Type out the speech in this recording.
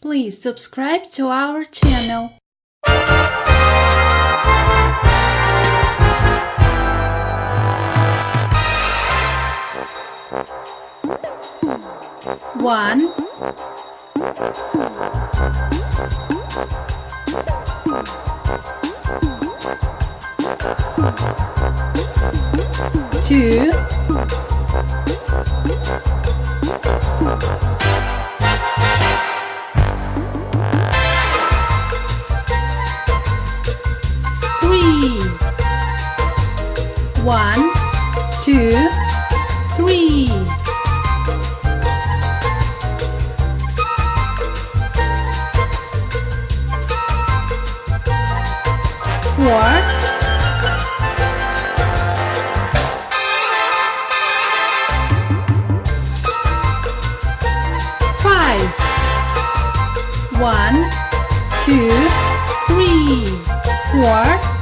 please subscribe to our channel. One, two, One, two, three. Four, five. One, two, three, four,